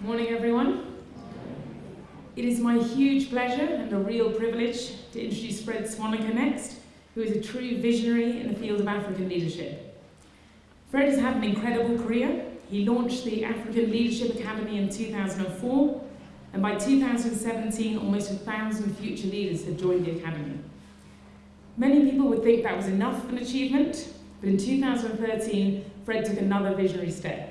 Morning, everyone. It is my huge pleasure and a real privilege to introduce Fred Swaniker next, who is a true visionary in the field of African leadership. Fred has had an incredible career. He launched the African Leadership Academy in 2004, and by 2017, almost a thousand future leaders had joined the Academy. Many people would think that was enough of an achievement, but in 2013, Fred took another visionary step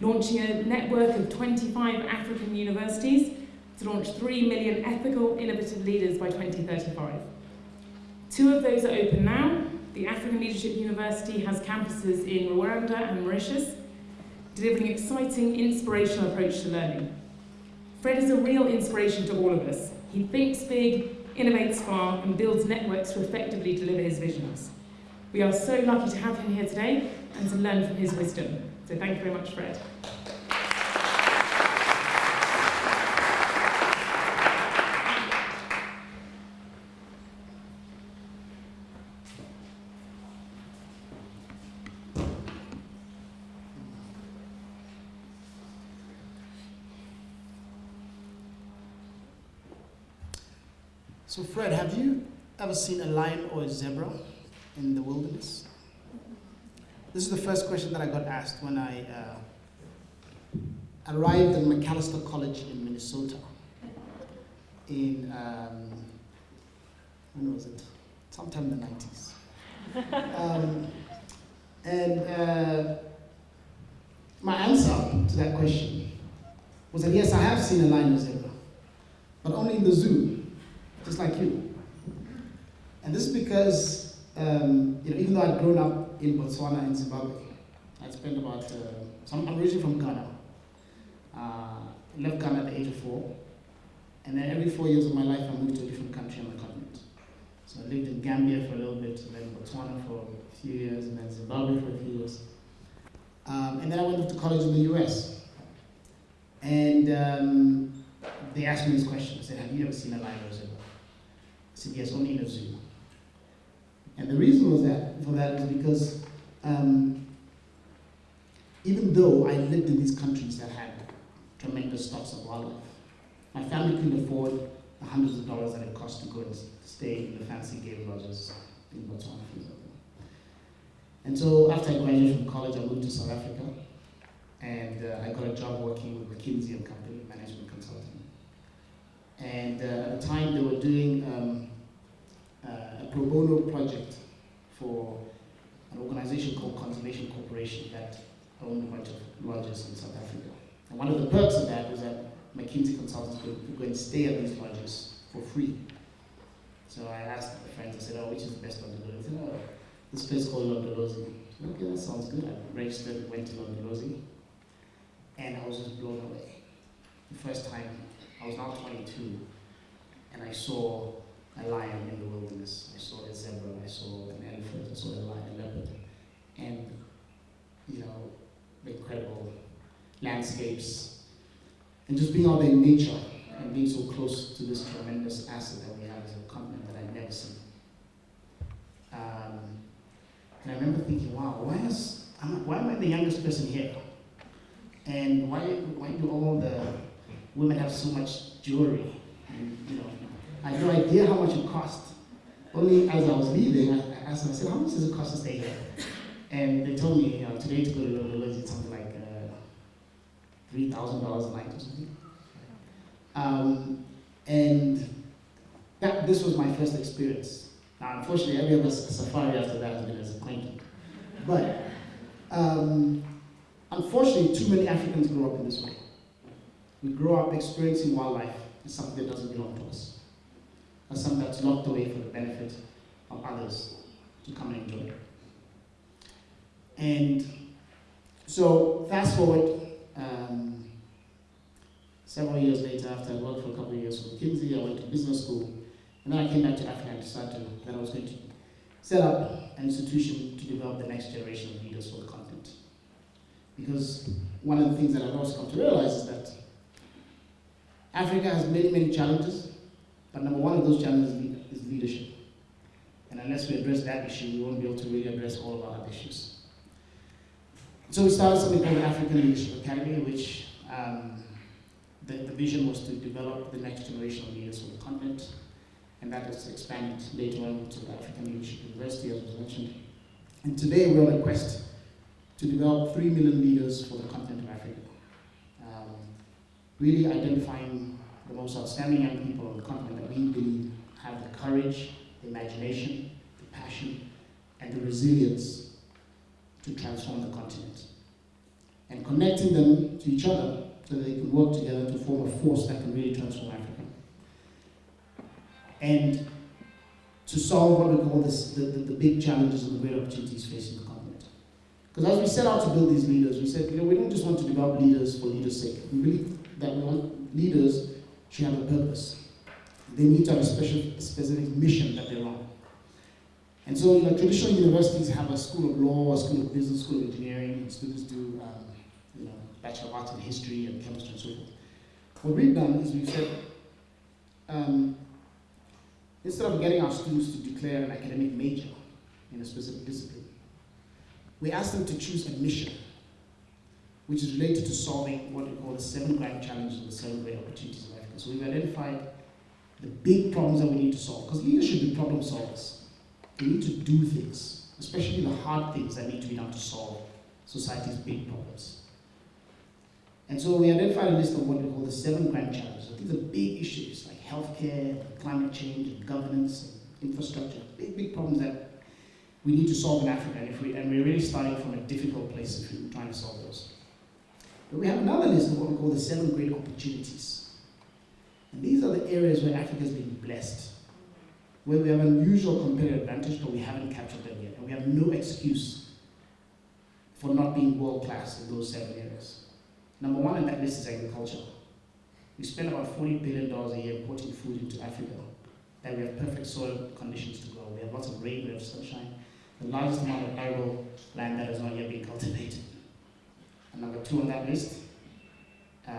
launching a network of 25 African universities to launch 3 million ethical, innovative leaders by 2035. Two of those are open now. The African Leadership University has campuses in Rwanda and Mauritius, delivering exciting, inspirational approach to learning. Fred is a real inspiration to all of us. He thinks big, innovates far, and builds networks to effectively deliver his visions. We are so lucky to have him here today and to learn from his wisdom. So thank you very much, Fred. So Fred, have you ever seen a lion or a zebra in the wilderness? This is the first question that I got asked when I uh, arrived at Macalester College in Minnesota in, um, when was it? Sometime in the 90s. Um, and uh, my answer to that question was that yes, I have seen a lion or zebra, but only in the zoo, just like you. And this is because, um, you know, even though I'd grown up in Botswana and Zimbabwe. I spent about, uh, so I'm originally from Ghana. Uh, left Ghana at the age of four. And then every four years of my life, I moved to a different country on the continent. So I lived in Gambia for a little bit, and then Botswana for a few years, and then Zimbabwe for a few years. Um, and then I went off to college in the US. And um, they asked me this question. I said, have you ever seen a zebra? I said, yes, only in a zoo. And the reason was that for that is because um, even though I lived in these countries that had tremendous stocks of wildlife, my family couldn't afford the hundreds of dollars that it cost to go and stay in the fancy game lodges in Botswana. And so after I graduated from college, I moved to South Africa, and uh, I got a job working with McKinsey and Company, management consulting. And uh, at the time, they were doing um, Uh, a pro bono project for an organization called Conservation Corporation that owned a bunch of lodges in South Africa. And one of the perks of that was that McKinsey consultants could go and stay at these lodges for free. So I asked my friends, I said, oh, which is the best one to go? They said, oh, this place called Londolozi. Okay, that sounds good. I registered, went to Londolozi, and I was just blown away. The first time, I was now 22, and I saw a lion in the wilderness. I saw a zebra, I saw an elephant, I saw a lion, a leopard. And, you know, the incredible landscapes. And just being out there in nature and being so close to this tremendous asset that we have as a continent that I'd never seen. Um, and I remember thinking, wow, why, is, why am I the youngest person here? And why, why do all the women have so much jewelry? And, you know, I had no idea how much it cost. Only as I was leaving, I asked them, I said, how much does it cost to stay here? And they told me, you know, today to go to Londolozi, it's something like uh, $3,000 a night or something. Um, and that, this was my first experience. Now, unfortunately, every other safari after that has been disappointing. But um, unfortunately, too many Africans grow up in this way. We grow up experiencing wildlife as something that doesn't belong to us as something that's locked away for the benefit of others to come and enjoy. And so fast forward, um, several years later, after I worked for a couple of years for McKinsey, I went to business school, and then I came back to Africa and decided that I was going to set up an institution to develop the next generation of leaders for the continent. Because one of the things that I've also come to realize is that Africa has many, many challenges, but number one of those challenges is leadership. And unless we address that issue, we won't be able to really address all of our other issues. So we started something called the African Leadership Academy, which um, the, the vision was to develop the next generation of leaders for the continent, and that has expanded later on to the African Leadership University, as was mentioned. And today we're on a quest to develop 3 million leaders for the continent of Africa. Um, really identifying most outstanding young people on the continent that we believe have the courage, the imagination, the passion, and the resilience to transform the continent. And connecting them to each other so that they can work together to form a force that can really transform Africa. And to solve what we call this, the, the, the big challenges and the great opportunities facing the continent. Because as we set out to build these leaders, we said, you know, we don't just want to develop leaders for leaders' sake. We believe that we want leaders should have a purpose. They need to have a special, specific mission that they're on. And so, you know, traditional universities have a school of law, a school of business, school of engineering. and Students do, um, you know, Bachelor of Arts in History and Chemistry and so forth. What we've done is we've said, um, instead of getting our students to declare an academic major in a specific discipline, we ask them to choose a mission which is related to solving what we call the seven grand challenges or the seven great opportunities of So we've identified the big problems that we need to solve, because leaders should be problem solvers. They need to do things, especially the hard things that need to be done to solve society's big problems. And so we identified a list of what we call the seven grand challenges. These are big issues like healthcare, climate change, and governance, and infrastructure, big, big problems that we need to solve in Africa, and, if we, and we're really starting from a difficult place if we're trying to solve those. But we have another list of what we call the seven great opportunities. And these are the areas where Africa has been blessed, where we have an unusual competitive advantage, but we haven't captured them yet. And we have no excuse for not being world class in those seven areas. Number one in that list is agriculture. We spend about $40 billion a year importing food into Africa, that we have perfect soil conditions to grow. We have lots of rain, we have sunshine, the largest amount of arable land that has not yet been cultivated. And number two on that list, uh,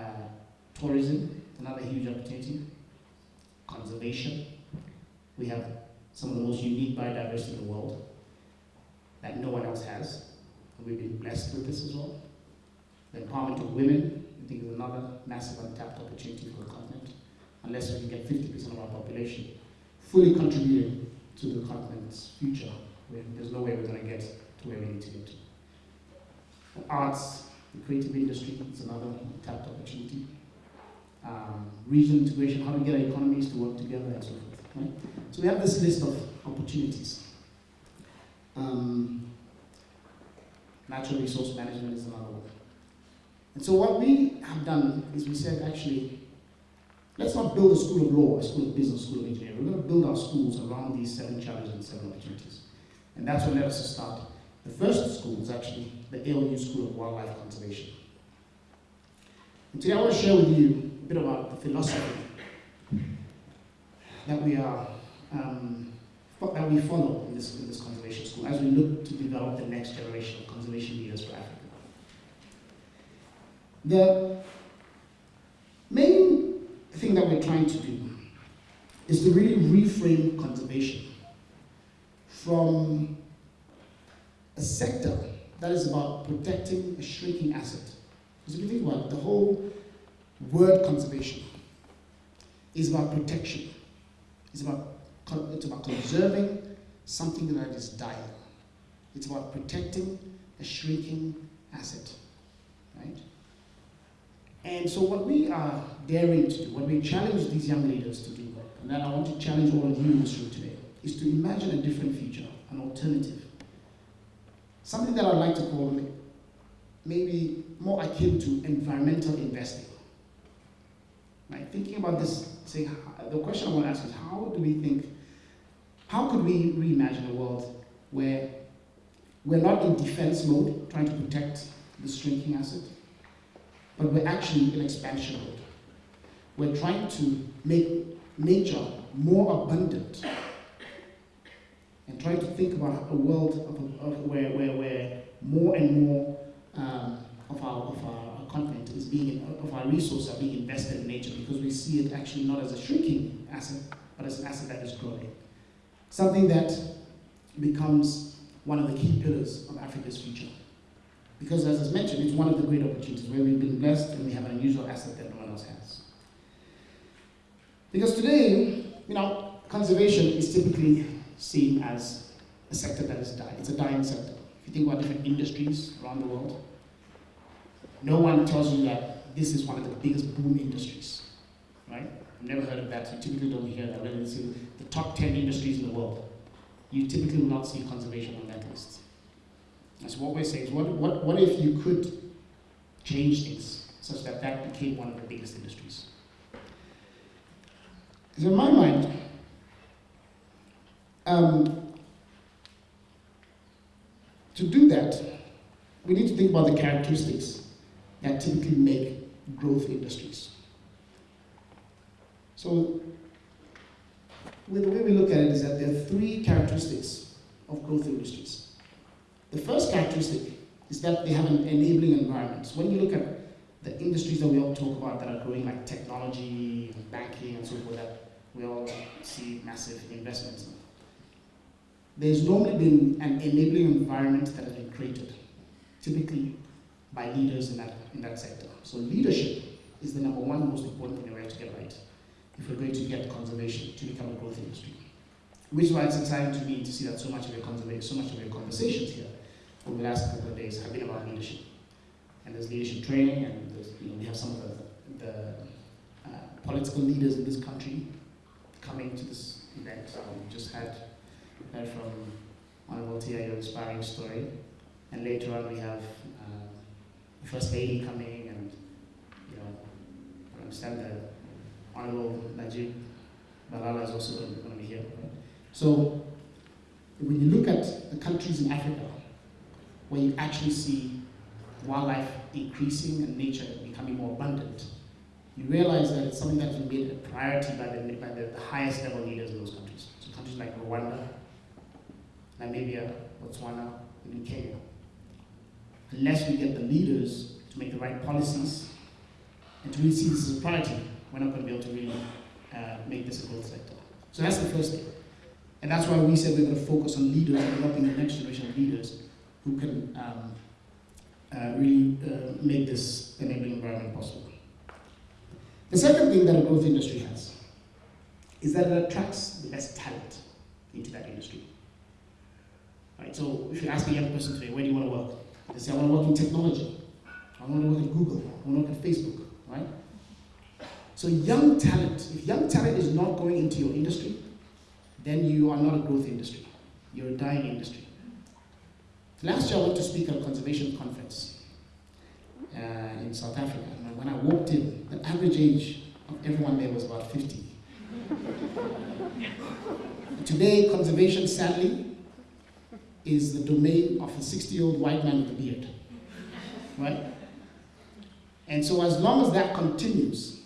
tourism, another huge opportunity. Conservation. We have some of the most unique biodiversity in the world that no one else has. And we've been blessed with this as well. The empowerment of women, I think is another massive untapped opportunity for the continent. Unless we can get 50% of our population fully contributing to the continent's future, there's no way we're going to get to where we need to get to. The arts, the creative industry is another tapped opportunity. Um, regional integration, how to get our economies to work together and so forth. Right? So we have this list of opportunities. Um, natural resource management is another one. And so what we have done is we said, actually, let's not build a school of law, a school of business, a school of engineering. We're going to build our schools around these seven challenges and seven opportunities. And that's what led us to start. The first school is actually the ALU School of Wildlife Conservation. And today I want to share with you bit about the philosophy that we are um, that we follow in this, in this conservation school as we look to develop the next generation of conservation leaders for Africa. The main thing that we're trying to do is to really reframe conservation from a sector that is about protecting a shrinking asset. Because if you think about it, the whole word conservation is about protection. It's about, it's about conserving something that is dying. It's about protecting a shrinking asset, right? And so what we are daring to do, what we challenge these young leaders to do, and then I want to challenge all of you in this room today, is to imagine a different future, an alternative. Something that I'd like to call maybe more akin to environmental investing. Right? Thinking about this, saying, the question I want to ask is how do we think, how could we reimagine a world where we're not in defense mode, trying to protect the shrinking asset, but we're actually in expansion mode. We're trying to make nature more abundant and trying to think about a world of, of where, where, where more and more um, of, our, of our continent is being, of our resources are being invested in nature because we see it actually not as a shrinking asset, but as an asset that is growing. Something that becomes one of the key pillars of Africa's future. Because as I mentioned, it's one of the great opportunities where we've been blessed and we have an unusual asset that no one else has. Because today, you know, conservation is typically seen as a sector that is dying. It's a dying sector. If you think about different industries around the world, no one tells you that this is one of the biggest boom industries, right? I've never heard of that. You typically don't hear that. It's in the top 10 industries in the world, you typically will not see conservation on that list. That's what we're saying. Is what, what, what if you could change things such that that became one of the biggest industries? Because in my mind, um, to do that, we need to think about the characteristics that typically make growth industries. So, the way we look at it is that there are three characteristics of growth industries. The first characteristic is that they have an enabling environment. So when you look at the industries that we all talk about that are growing, like technology, and banking, and so forth, that we all see massive investments in, there's normally been an enabling environment that has been created, typically by leaders in that, in that sector. So leadership is the number one most important thing we have to get right if we're going to get conservation to become a growth industry. Which is why it's exciting to me to see that so much of your so much of your conversations here over the last couple of days have been about leadership. And there's leadership training, and you know, we have some of the, the uh, political leaders in this country coming to this event. Um, we just had heard from Honorable Tia, your inspiring story. And later on, we have First Lady coming, and you know, I understand that Honorable Najib Balala is also going to be here. Right? So, when you look at the countries in Africa where you actually see wildlife increasing and nature becoming more abundant, you realize that it's something that's been made a priority by the, by the, the highest level leaders in those countries. So countries like Rwanda, Namibia, Botswana, and Kenya. Unless we get the leaders to make the right policies and to really see this as a priority, we're not going to be able to really uh, make this a growth sector. So that's the first thing. And that's why we said we're going to focus on leaders, developing the next generation of leaders who can um, uh, really uh, make this enabling environment possible. The second thing that a growth industry has is that it attracts the best talent into that industry. Right, so if you ask a young person today, where do you want to work? They say, I want to work in technology. I want to work at Google. I want to work at Facebook, right? So young talent, if young talent is not going into your industry, then you are not a growth industry. You're a dying industry. Last year I went to speak at a conservation conference uh, in South Africa. And when I walked in, the average age of everyone there was about 50. Today, conservation, sadly, is the domain of a 60-year-old white man with a beard. Right? And so as long as that continues,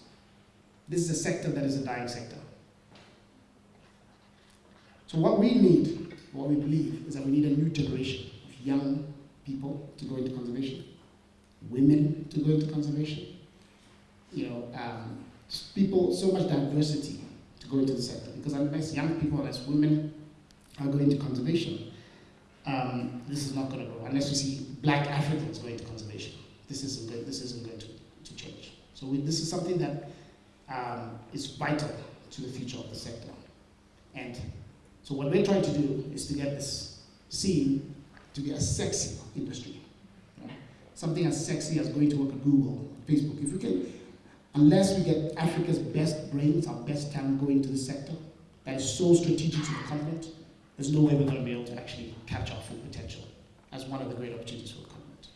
this is a sector that is a dying sector. So what we need, what we believe, is that we need a new generation of young people to go into conservation, women to go into conservation, you know, um, people, so much diversity to go into the sector. Because unless young people, unless women are going into conservation, um, this is not going to grow. Unless we see black Africans going into conservation, this isn't going, this isn't going to, to change. So we, this is something that um, is vital to the future of the sector. And so what we're trying to do is to get this seen to be a sexy industry. Right? Something as sexy as going to work at Google, Facebook. If we can, unless we get Africa's best brains, our best talent going into the sector, that is so strategic to the continent, there's no way we're going to be able to actually catch our full potential as one of the great opportunities for the continent.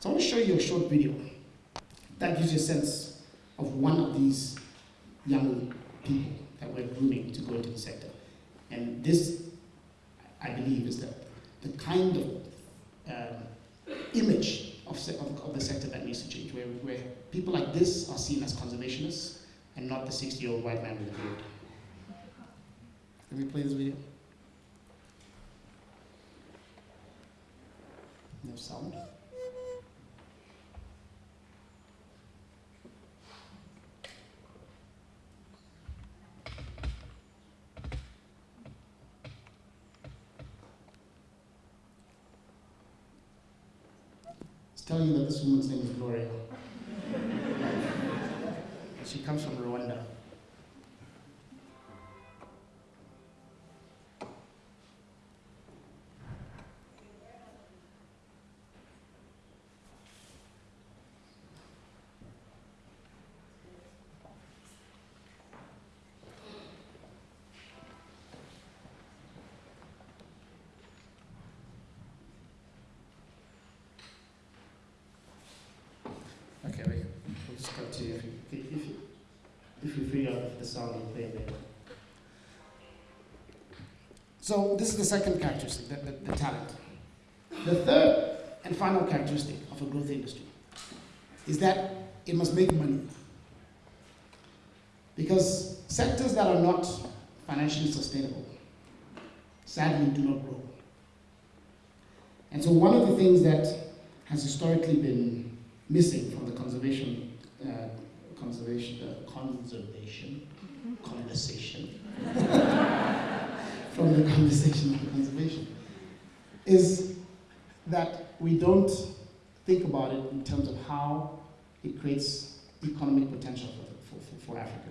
So I want to show you a short video that gives you a sense of one of these young people that we're grooming to go into the sector. And this, I believe, is that the kind of um, image of, of, of, the sector that needs to change, where, where people like this are seen as conservationists and not the 60-year-old white man with a beard. Can we play this video? Sound. tell you that this woman's name is Gloria. she comes from Rwanda. If you, if you, if you figure out the sound will play there. So this is the second characteristic, the, the, the talent. The third and final characteristic of a growth industry is that it must make money. Because sectors that are not financially sustainable sadly do not grow. And so one of the things that has historically been missing from the conservation, conservation, uh, conservation, conversation, from the conversation on conservation, is that we don't think about it in terms of how it creates economic potential for, for, for, for Africa.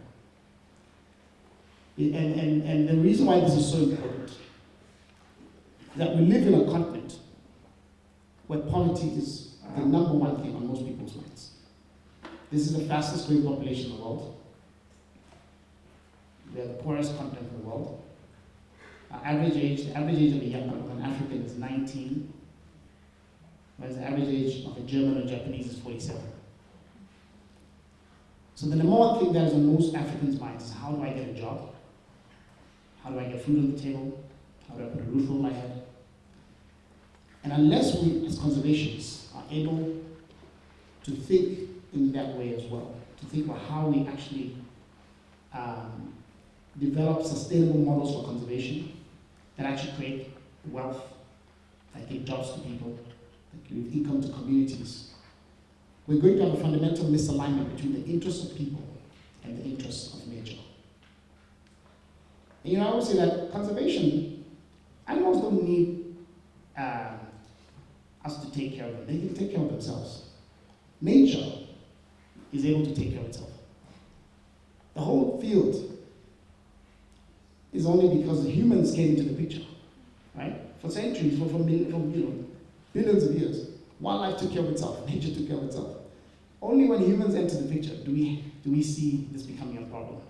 And, and, and the reason why this is so important that we live in a continent where poverty is the number one thing on most people's minds. This is the fastest growing population in the world. They are the poorest continent in the world. Our average age, the average age of a young of an African is 19, whereas the average age of a German or Japanese is 47. So the number one thing that is on most Africans' minds is how do I get a job? How do I get food on the table? How do I put a roof over my head? And unless we, as conservationists, are able to think in that way as well, to think about how we actually um, develop sustainable models for conservation that actually create wealth, that give jobs to people, that give income to communities, we're going to have a fundamental misalignment between the interests of people and the interests of nature. And you know, I would say that conservation, animals don't need uh, us to take care of them. They can take care of themselves. Nature is able to take care of itself. The whole field is only because humans came into the picture, right? For centuries, for, for, mil- for you know, billions of years, wildlife took care of itself, nature took care of itself. Only when humans enter the picture do we, do we see this becoming a problem,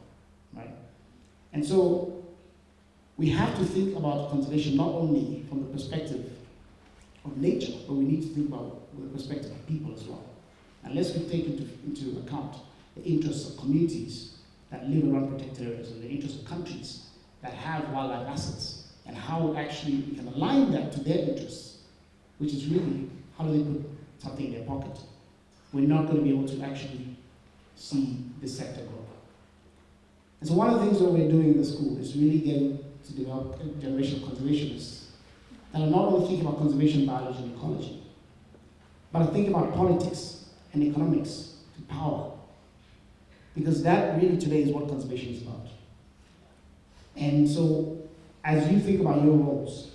right? And so we have to think about conservation not only from the perspective of nature, but we need to think about the perspective of people as well. Unless we take into, into account the interests of communities that live around protected areas and the interests of countries that have wildlife assets and how actually we can align that to their interests, which is really how do they put something in their pocket. We're not going to be able to actually see this sector grow. And so one of the things that we're doing in the school is really getting to develop a generation of conservationists that are not only thinking about conservation, biology, and ecology, but are thinking about politics and economics to power. Because that really today is what conservation is about. And so, as you think about your roles,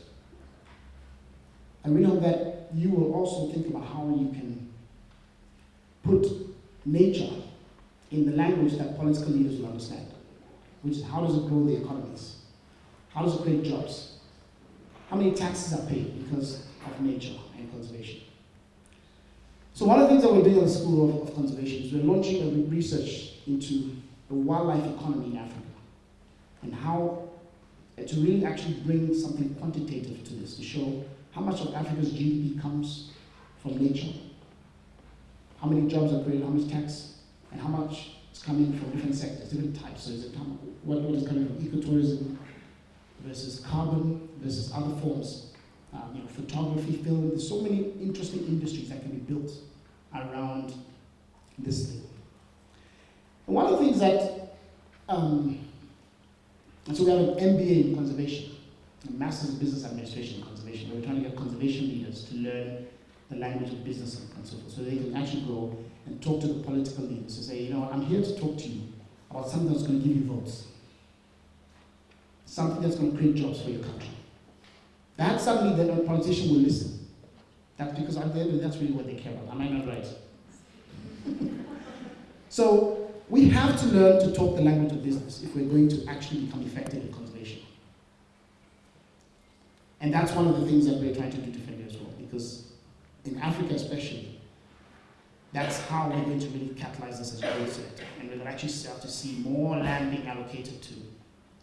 I really hope that you will also think about how you can put nature in the language that political leaders will understand, which is how does it grow the economies? How does it create jobs? How many taxes are paid because of nature and conservation? So one of the things that we're doing at the School of, of Conservation is we're launching a research into the wildlife economy in Africa and how uh, to really actually bring something quantitative to this to show how much of Africa's GDP comes from nature, how many jobs are created, how much tax, and how much is coming from different sectors, different types. So is it what, what is coming from ecotourism versus carbon versus other forms, um, you know, photography, film. There's so many interesting industries that can be built around this thing. And one of the things that, um, so we have an MBA in conservation, a Master's in Business Administration in conservation. We're trying to get conservation leaders to learn the language of business and so forth, so they can actually go and talk to the political leaders to say, you know, I'm here to talk to you about something that's going to give you votes, something that's going to create jobs for your country. That suddenly the politician will listen. That's because at the end of that's really what they care about. Am I not right? so we have to learn to talk the language of business if we're going to actually become effective in conservation. And that's one of the things that we're trying to do differently as well, because in Africa especially, that's how we're going to really catalyze this as a growth sector. And we're going to actually start to see more land being allocated to,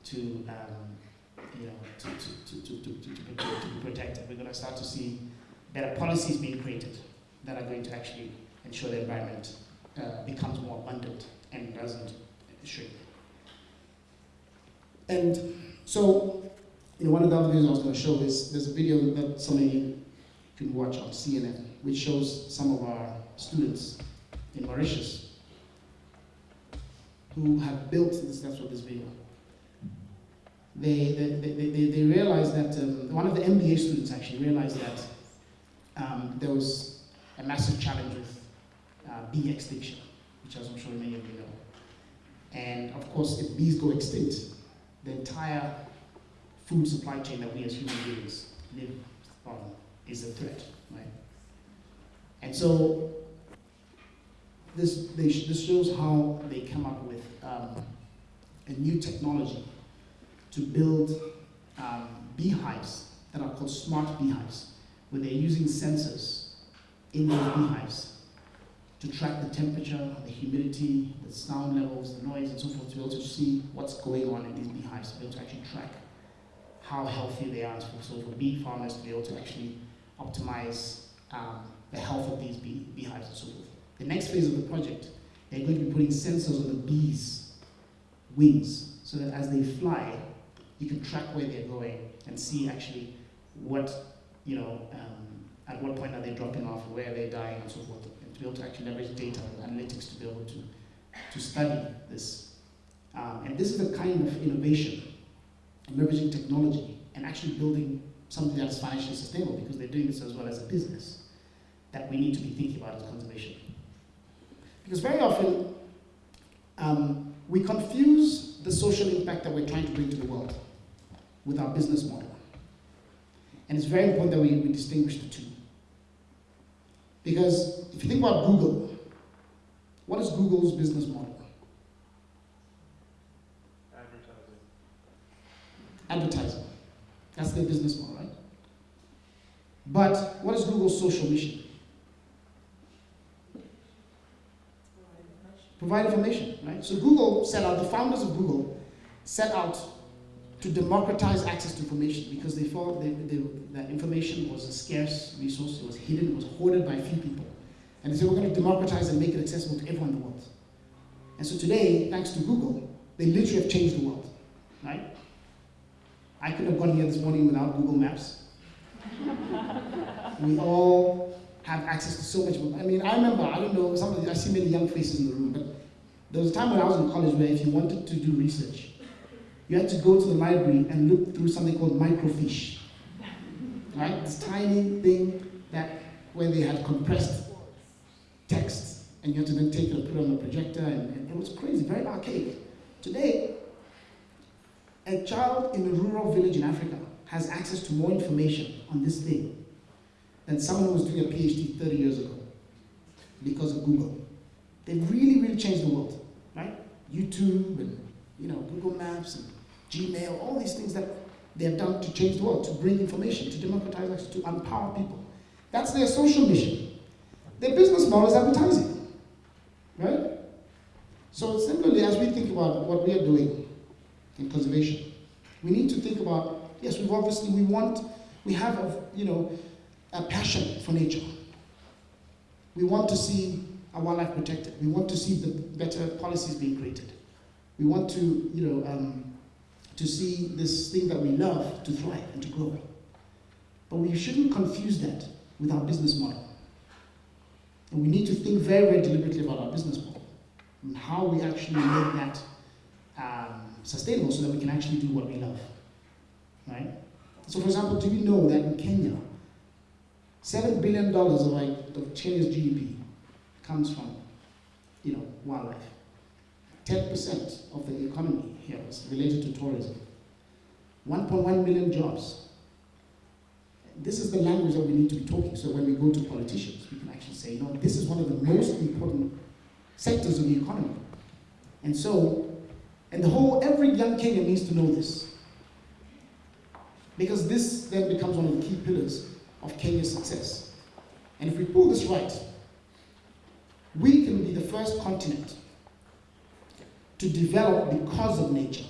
to um, you know, to, to, to, to, to, to, to be protected. We're going to start to see better policies being created that are going to actually ensure the environment uh, becomes more abundant and doesn't shrink. And so, you know, one of the other videos I was going to show is there's a video that some of you can watch on CNN, which shows some of our students in Mauritius who have built this, that's what this video. They, they, they, they, realized that, um, one of the MBA students actually realized that um, there was a massive challenge with uh, bee extinction, which as I'm sure many of you know. And of course, if bees go extinct, the entire food supply chain that we as human beings live on is a threat, right? And so this, they, this shows how they come up with um, a new technology to build um, beehives that are called smart beehives, where they're using sensors in those beehives to track the temperature, the humidity, the sound levels, the noise, and so forth, to be able to see what's going on in these beehives, to be able to actually track how healthy they are, so for bee farmers to be able to actually optimize um, the health of these bee, beehives and so forth. The next phase of the project, they're going to be putting sensors on the bees' wings, so that as they fly, you can track where they're going and see actually what, you know, um, at what point are they dropping off, where are they're dying, and so forth, and to be able to actually leverage data and analytics to be able to, to study this. Um, and this is the kind of innovation, leveraging technology, and actually building something that is financially sustainable, because they're doing this as well as a business, that we need to be thinking about as conservation. Because very often, um, we confuse the social impact that we're trying to bring to the world with our business model. And it's very important that we, we distinguish the two. Because if you think about Google, what is Google's business model? Advertising. Advertising. That's their business model, right? But what is Google's social mission? Provide information, right? So Google set out, the founders of Google set out to democratize access to information because they thought they, they, that information was a scarce resource, it was hidden, it was hoarded by a few people. And they said, we're going to democratize and make it accessible to everyone in the world. And so today, thanks to Google, they literally have changed the world, right? I couldn't have gone here this morning without Google Maps. we all have access to so much. I mean, I remember, I don't know, some of the, I see many young faces in the room, but there was a time when I was in college where if you wanted to do research, you had to go to the library and look through something called microfiche. Right? This tiny thing that where they had compressed text and you had to then take it and put it on the projector and, and it was crazy, very archaic. Today, a child in a rural village in Africa has access to more information on this thing than someone who was doing a PhD 30 years ago because of Google. They've really, really changed the world, right? YouTube and you know Google Maps and Gmail, all these things that they have done to change the world, to bring information, to democratize access, to empower people. That's their social mission. Their business model is advertising, right? So similarly, as we think about what we are doing in conservation, we need to think about, yes, we've obviously, we want, we have, a, you know, a passion for nature. We want to see our wildlife protected. We want to see the better policies being created. We want to, you know, um, to see this thing that we love to thrive and to grow. But we shouldn't confuse that with our business model. And we need to think very, very deliberately about our business model and how we actually make that um, sustainable so that we can actually do what we love. Right? So, for example, do you know that in Kenya, $7 billion of, like, of Kenya's GDP comes from you know, wildlife? 10% of the economy here is related to tourism. 1.1 million jobs. this is the language that we need to be talking. So when we go to politicians, we can actually say, no, this is one of the most important sectors of the economy. And so, and the whole, every young Kenyan needs to know this. Because this then becomes one of the key pillars of Kenya's success. And if we pull this right, we can be the first continent to develop because of nature.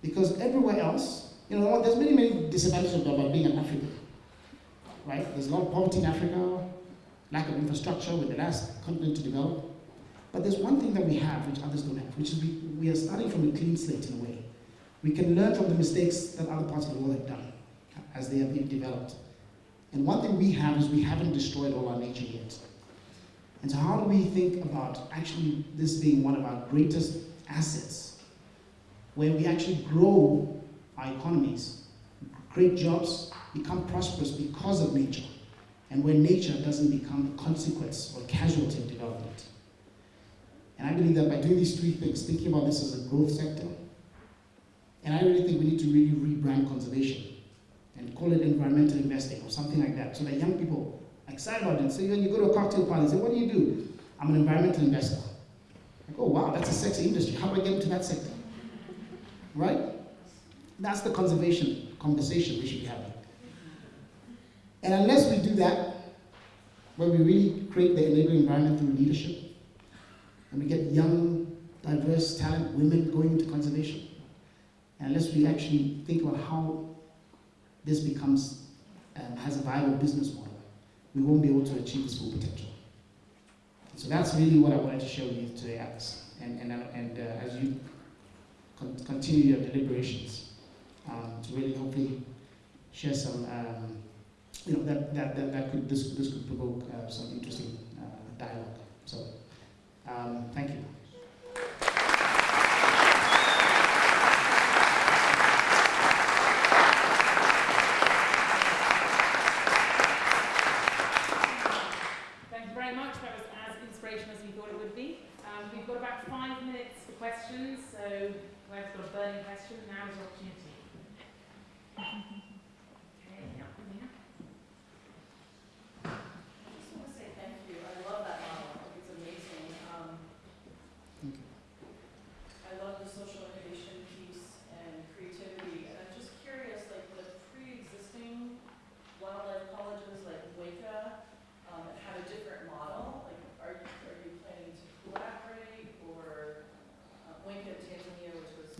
Because everywhere else, you know, there's many, many disadvantages about being an African, right? There's a lot of poverty in Africa, lack of infrastructure, we're the last continent to develop. But there's one thing that we have which others don't have, which is we, we are starting from a clean slate in a way. We can learn from the mistakes that other parts of the world have done as they have been developed. And one thing we have is we haven't destroyed all our nature yet. And so how do we think about actually this being one of our greatest assets, where we actually grow our economies, create jobs, become prosperous because of nature, and where nature doesn't become a consequence or casualty of development. And I believe that by doing these three things, thinking about this as a growth sector, and I really think we need to really rebrand conservation and call it environmental investing or something like that, so that young people excited about it. So when you go to a cocktail party and say, what do you do? I'm an environmental investor. I go, wow, that's a sexy industry. How do I get into that sector? Right? That's the conservation conversation we should be having. And unless we do that, where we really create the enabling environment through leadership, and we get young, diverse talent, women going into conservation, unless we actually think about how this becomes, um, has a viable business model, we won't be able to achieve its full potential. So that's really what I wanted to show you today, Alex. And, and, and uh, as you con continue your deliberations, um, to really hopefully share some, um, you know, that, that, that, that, could, this, this could provoke uh, some interesting uh, dialogue. So, um, thank you.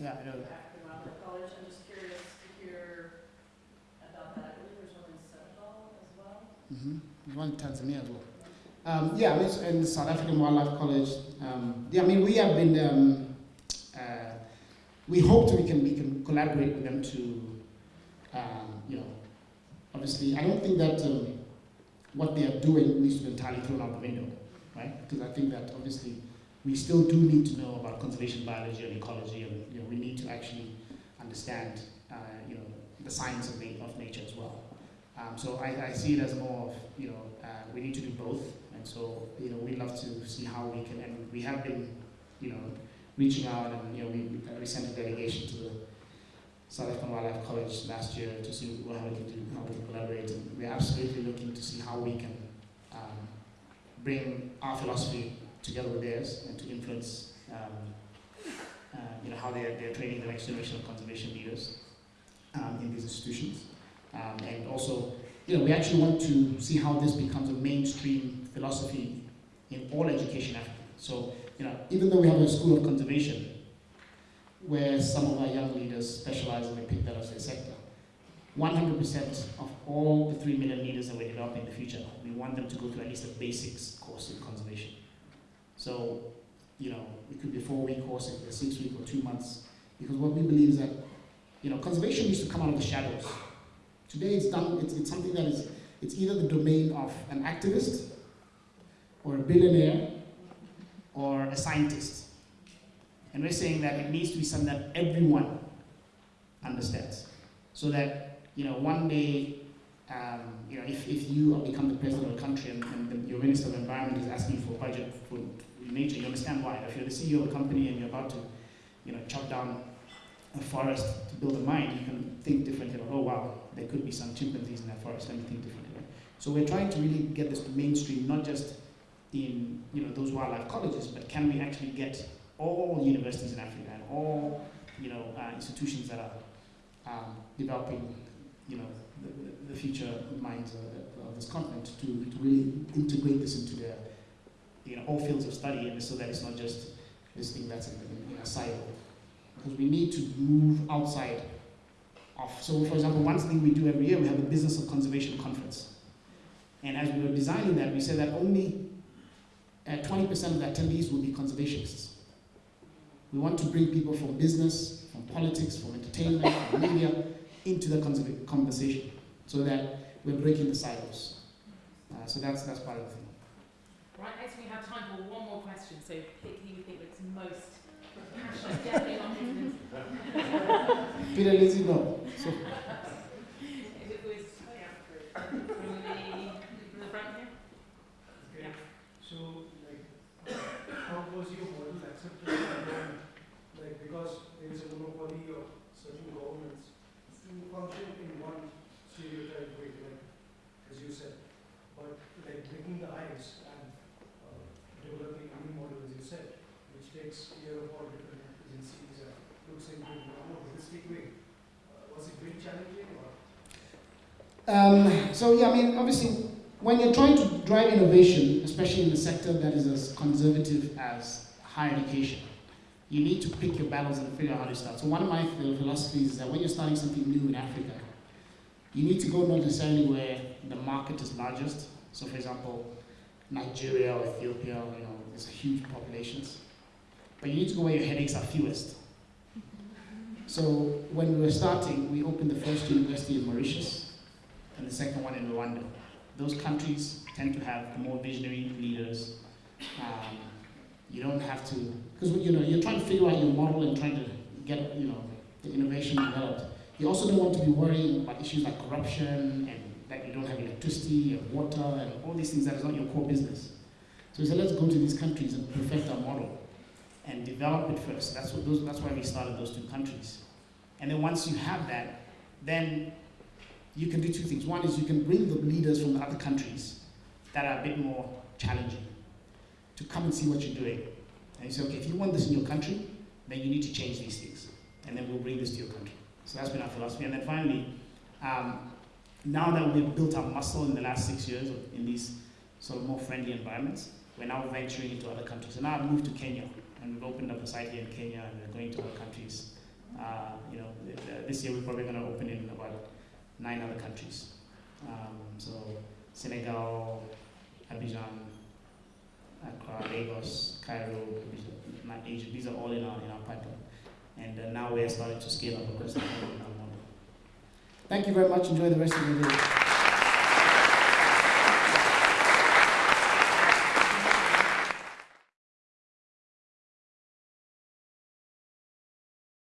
Yeah, I know that. African Wildlife College. I'm just curious to hear about that. I believe there's one in Senegal as well. Mm-hmm. Tanzania as well. Um, yeah, in South African Wildlife College. Um, yeah, I mean, we have been, um, uh, we hope we can, we can collaborate with them to, um, you know, obviously, I don't think that um, what they are doing needs to be entirely thrown out the window, right? Because I think that obviously we still do need to know about conservation biology and ecology, and you know, we need to actually understand, uh, you know, the science of, of nature as well. Um, so I, I, see it as more of, you know, uh, we need to do both, and so, you know, we'd love to see how we can, and we have been, you know, reaching out, and, you know, we, we sent a delegation to the South African Wildlife College last year to see how we can do, how we can collaborate, and we're absolutely looking to see how we can um, bring our philosophy together with theirs and to influence um, uh, you know, how they're, they're training the next generation of conservation leaders um, in these institutions. Um, and also, you know, we actually want to see how this becomes a mainstream philosophy in all education Africa. So, you know, even though we have a school of conservation, where some of our young leaders specialize and they pick that as their sector, 100% of all the 3 million leaders that we're developing in the future, we want them to go through at least a basics course in conservation. So, you know, it could be a four-week course, it could be a six-week or two months, because what we believe is that, you know, conservation needs to come out of the shadows. Today it's done, it's, it's something that is, it's either the domain of an activist, or a billionaire, or a scientist. And we're saying that it needs to be something that everyone understands. So that, you know, one day um, you know, if, if you become the president of a country and, and the, your minister of environment is asking for a budget for nature, you understand why. If you're the CEO of a company and you're about to, you know, chop down a forest to build a mine, you can think differently. About, oh wow, there could be some chimpanzees in that forest. Let me think differently. Right? So we're trying to really get this to mainstream, not just in you know those wildlife colleges, but can we actually get all universities in Africa and all you know uh, institutions that are um, developing you know the, the future minds of, of this continent to, to really integrate this into their you know all fields of study, and so that it's not just this thing that's in, in, a silo. Because we need to move outside of. So, for example, one thing we do every year, we have a business of conservation conference. And as we were designing that, we said that only 20% uh, of the attendees will be conservationists. We want to bring people from business, from politics, from entertainment, from media into the conversation so that we're breaking the silos. Uh, so that's, that's part of the thing. Right, next we have time for one more question. So pick who you think looks most Peter Lizzie, no. So. So, like, how was your like, because there is a monopoly of certain governments to function in one stereotype way, as you said, but like breaking the ice and uh, developing a new model, as you said, which takes care of all different agencies and looks into a more holistic way. Uh, was it very challenging? Um, so yeah, I mean, obviously, when you're trying to drive innovation, especially in a sector that is as conservative as higher education, you need to pick your battles and figure out how to start. So one of my philosophies is that when you're starting something new in Africa, you need to go not necessarily where the market is largest. So for example, Nigeria or Ethiopia, you know, there's huge populations. But you need to go where your headaches are fewest. So when we were starting, we opened the first university in Mauritius and the second one in Rwanda. Those countries tend to have more visionary leaders. Um, you don't have to, because you know, you're trying to figure out your model and trying to get you know, the innovation developed. You also don't want to be worrying about issues like corruption and that you don't have electricity and water and all these things that is not your core business. So we said, let's go to these countries and perfect our model develop it first. That's, what those, that's why we started those two countries. And then once you have that, then you can do two things. One is you can bring the leaders from the other countries that are a bit more challenging to come and see what you're doing. And you say, okay, if you want this in your country, then you need to change these things. And then we'll bring this to your country. So that's been our philosophy. And then finally, um, now that we've built our muscle in the last six years in these sort of more friendly environments, we're now venturing into other countries. So now I've moved to Kenya, and we've opened up a site here in Kenya, and we're going to other countries. Uh, you know, this year we're probably going to open in about nine other countries. Um, so Senegal, Abidjan, Accra, Lagos, Cairo, Egypt. These are all in our in our pipeline, and uh, now we're starting to scale up across the whole Thank you very much. Enjoy the rest of your day.